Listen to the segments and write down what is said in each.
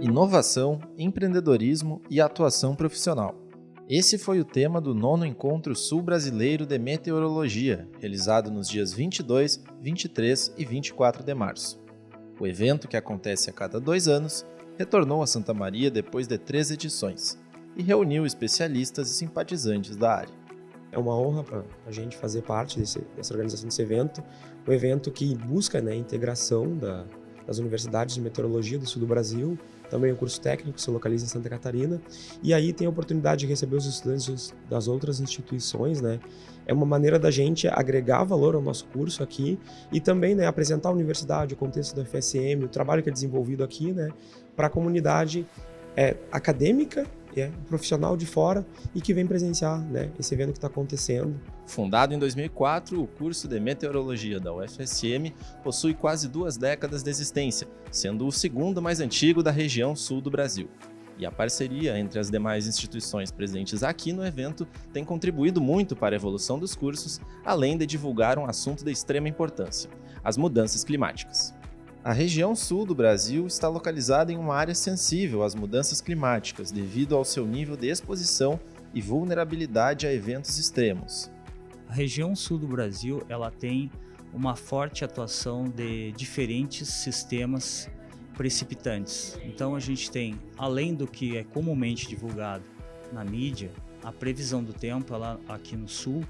inovação, empreendedorismo e atuação profissional. Esse foi o tema do nono Encontro Sul Brasileiro de Meteorologia, realizado nos dias 22, 23 e 24 de março. O evento, que acontece a cada dois anos, retornou a Santa Maria depois de três edições e reuniu especialistas e simpatizantes da área. É uma honra para a gente fazer parte desse, dessa organização desse evento, um evento que busca né, a integração da, das universidades de meteorologia do sul do Brasil, também o curso técnico se localiza em Santa Catarina, e aí tem a oportunidade de receber os estudantes das outras instituições, né? É uma maneira da gente agregar valor ao nosso curso aqui e também né, apresentar a universidade, o contexto da FSM, o trabalho que é desenvolvido aqui, né, para a comunidade é, acadêmica é um profissional de fora e que vem presenciar né, esse evento que está acontecendo. Fundado em 2004, o curso de Meteorologia da UFSM possui quase duas décadas de existência, sendo o segundo mais antigo da região sul do Brasil. E a parceria entre as demais instituições presentes aqui no evento tem contribuído muito para a evolução dos cursos, além de divulgar um assunto de extrema importância, as mudanças climáticas. A região sul do Brasil está localizada em uma área sensível às mudanças climáticas devido ao seu nível de exposição e vulnerabilidade a eventos extremos. A região sul do Brasil ela tem uma forte atuação de diferentes sistemas precipitantes. Então a gente tem, além do que é comumente divulgado na mídia, a previsão do tempo ela, aqui no sul,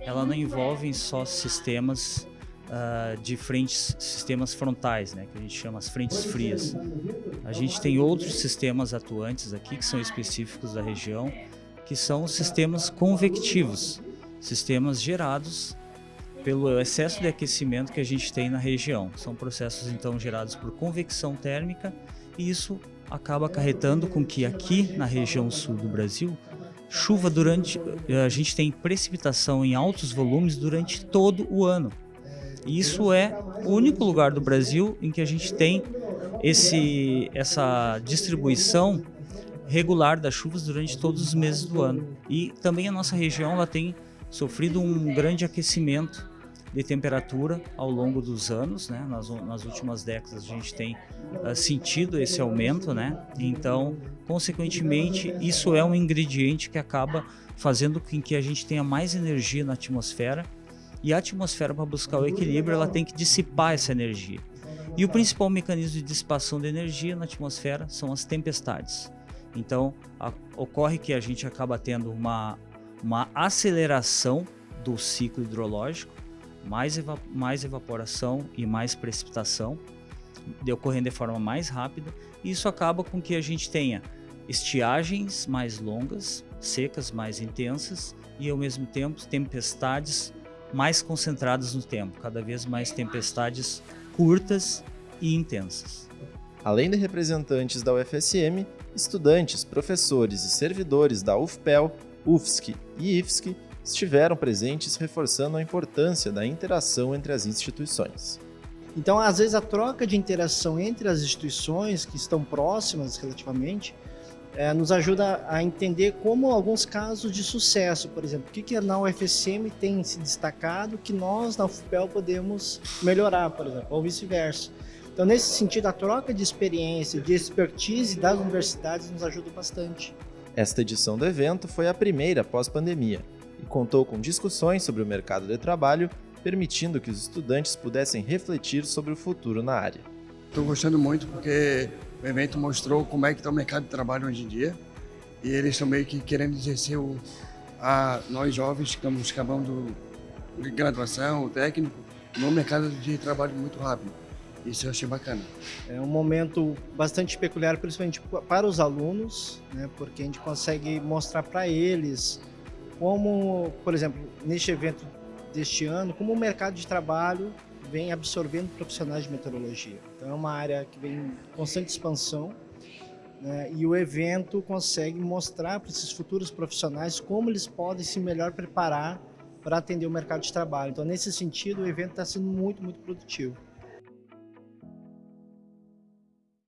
ela não envolve só sistemas uh, de frentes, sistemas frontais, né, que a gente chama as frentes frias. A gente tem outros sistemas atuantes aqui que são específicos da região, que são sistemas convectivos, sistemas gerados pelo excesso de aquecimento que a gente tem na região. São processos então gerados por convecção térmica e isso acaba acarretando com que aqui na região sul do Brasil chuva durante a gente tem precipitação em altos volumes durante todo o ano. Isso é o único lugar do Brasil em que a gente tem esse, essa distribuição regular das chuvas durante todos os meses do ano. E também a nossa região ela tem sofrido um grande aquecimento de temperatura ao longo dos anos, né? nas, nas últimas décadas a gente tem uh, sentido esse aumento, né? então, consequentemente, isso é um ingrediente que acaba fazendo com que a gente tenha mais energia na atmosfera e a atmosfera, para buscar o equilíbrio, ela tem que dissipar essa energia. E o principal mecanismo de dissipação de energia na atmosfera são as tempestades. Então, a, ocorre que a gente acaba tendo uma, uma aceleração do ciclo hidrológico, mais, eva mais evaporação e mais precipitação, de, ocorrendo de forma mais rápida, e isso acaba com que a gente tenha estiagens mais longas, secas mais intensas, e ao mesmo tempo tempestades mais concentradas no tempo, cada vez mais tempestades curtas e intensas. Além de representantes da UFSM, estudantes, professores e servidores da UFPEL, UFSC e IFSC estiveram presentes reforçando a importância da interação entre as instituições. Então, às vezes, a troca de interação entre as instituições que estão próximas relativamente é, nos ajuda a entender como alguns casos de sucesso, por exemplo, o que, que na UFSM tem se destacado que nós na UFPEL podemos melhorar, por exemplo, ou vice-versa. Então, nesse sentido, a troca de experiência, de expertise das universidades nos ajuda bastante. Esta edição do evento foi a primeira pós-pandemia e contou com discussões sobre o mercado de trabalho, permitindo que os estudantes pudessem refletir sobre o futuro na área. Estou gostando muito porque o evento mostrou como é que está o mercado de trabalho hoje em dia e eles estão meio que querendo exercer o, a nós jovens que estamos acabando graduação, técnico, no mercado de trabalho muito rápido. Isso eu achei bacana. É um momento bastante peculiar, principalmente para os alunos, né, porque a gente consegue mostrar para eles como, por exemplo, neste evento deste ano, como o mercado de trabalho vem absorvendo profissionais de meteorologia. Então é uma área que vem em constante expansão né, e o evento consegue mostrar para esses futuros profissionais como eles podem se melhor preparar para atender o mercado de trabalho. Então nesse sentido o evento está sendo muito, muito produtivo.